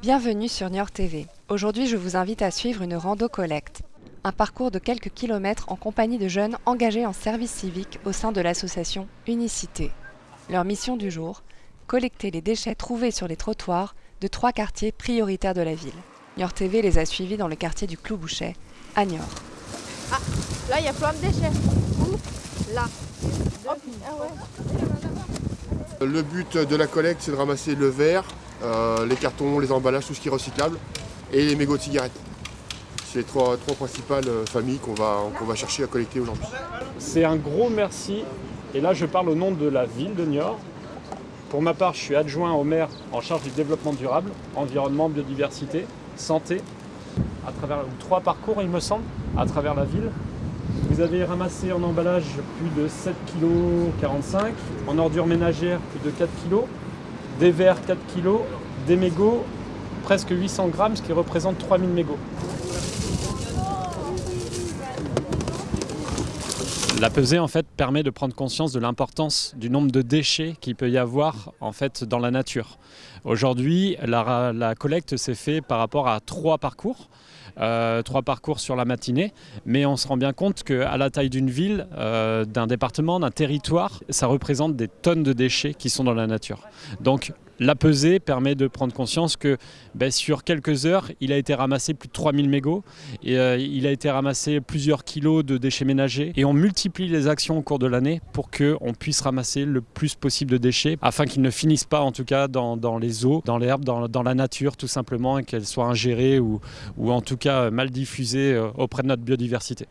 Bienvenue sur Niort TV. Aujourd'hui, je vous invite à suivre une rando collecte. Un parcours de quelques kilomètres en compagnie de jeunes engagés en service civique au sein de l'association Unicité. Leur mission du jour collecter les déchets trouvés sur les trottoirs de trois quartiers prioritaires de la ville. Niort TV les a suivis dans le quartier du Clou-Bouchet, à Niort. Ah, là, il y a plein de déchets. Où Là. Hop. Ah ouais. Le but de la collecte, c'est de ramasser le verre, euh, les cartons, les emballages, tout ce qui est recyclable, et les mégots de cigarettes. C'est les trois, principales euh, familles qu'on va, qu'on va chercher à collecter aujourd'hui. C'est un gros merci, et là je parle au nom de la ville de Niort. Pour ma part, je suis adjoint au maire en charge du développement durable, environnement, biodiversité, santé, à travers trois parcours il me semble, à travers la ville. Vous avez ramassé en emballage plus de 7,45 kg, en ordures ménagères plus de 4 kg, des verres 4 kg, des mégots presque 800 grammes, ce qui représente 3000 mégots. La pesée en fait permet de prendre conscience de l'importance du nombre de déchets qu'il peut y avoir en fait dans la nature. Aujourd'hui, la, collecte s'est faite par rapport à trois parcours. Euh, trois parcours sur la matinée, mais on se rend bien compte qu'à la taille d'une ville, euh, d'un département, d'un territoire, ça représente des tonnes de déchets qui sont dans la nature. La pesée permet de prendre conscience que ben, sur quelques heures, il a été ramassé plus de 3000 mégots et euh, il a été ramassé plusieurs kilos de déchets ménagers et on multiplie les actions au cours de l'année pour qu'on puisse ramasser le plus possible de déchets afin qu'ils ne finissent pas en tout cas dans, les eaux, dans l'herbe, dans, la nature tout simplement et qu'elles soient ingérées ou, ou en tout cas mal diffusées euh, auprès de notre biodiversité.